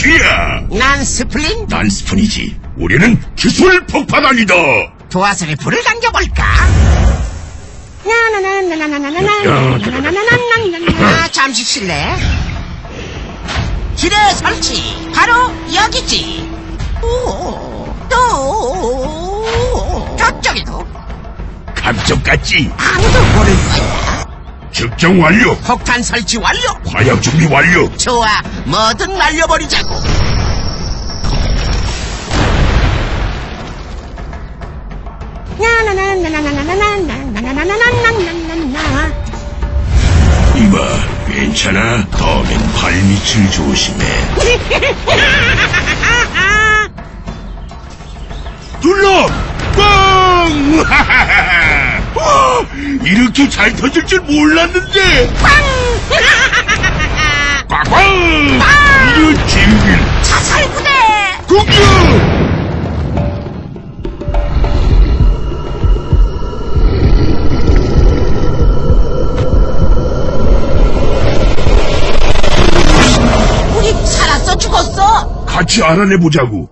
쥐야! 난 스플린 난 스푼이지. 우리는 기술 폭파단이다. 도화살에 불을 당겨볼까? 아, 잠시 실례. 지뢰 설치 바로 여기지. 오, 또 저쪽에도 감쪽 같지? 아무도 모를 거야. 측정 완료. 폭탄 설치 완료. 화약 준비 완료. 좋아, 뭐든 날려버리자고. 이봐, 괜찮아? 다음엔 발밑을 조심해. 눌러! 꽝! 와, 이렇게 잘 터질 줄 몰랐는데! 꽝꽝! 이런 진길! 자살부대! 공격! 우리 살았어 죽었어? 같이 알아내보자고.